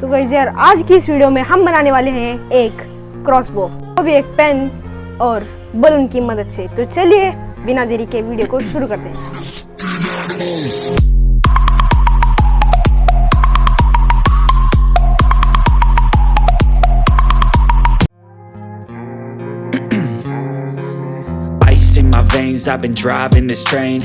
तो गाइस यार, आज की इस वीडियो में हम बनाने वाले हैं एक क्रॉसबो वो भी एक पेन और बलून की मदद से। तो चलिए, बिना देरी के वीडियो को शुरू करते हैं। I've been driving this train.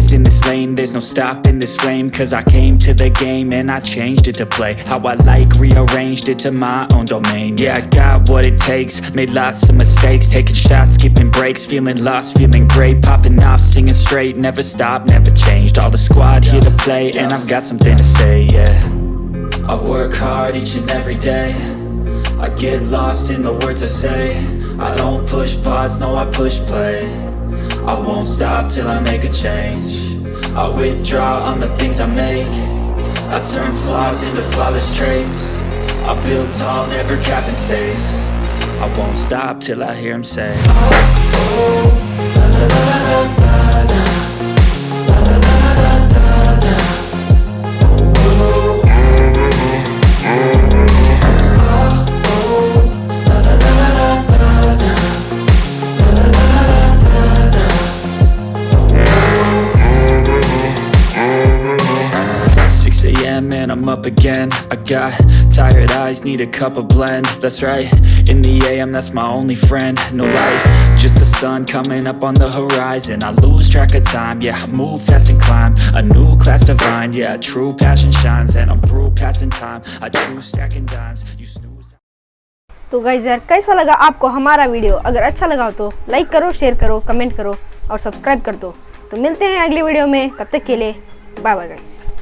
Years in this lane, there's no stopping this flame Cause I came to the game and I changed it to play How I like, rearranged it to my own domain. Yeah, I got what it takes, made lots of mistakes Taking shots, skipping breaks, feeling lost, feeling great Popping off, singing straight, never stopped, never changed. All the squad here to play and I've got something to say, yeah. I work hard each and every day. I get lost in the words I say. I don't push pause, no I push play I won't stop till I make a change. I withdraw on the things I make. I turn flaws into flawless traits. I build tall, never capped in space. I won't stop till I hear him say. Six I'm up again I got tired eyes, need a cup of blend That's right, in the AM that's my only friend No light, just the sun coming up on the horizon I lose track of time, yeah, I move fast and climb A new class divine, yeah, true passion shines And I'm through passing time, I choose stacking dimes You snooze तो guys यार कैसा लगा आपको हमारा video अगर अच्छा लगा हो तो लाइक करो शेयर करो कमेंट करो और सब्सक्राइब कर दो तो मिलते हैं अगली वीडियो में तब तक के लिए बाय बाय गाइस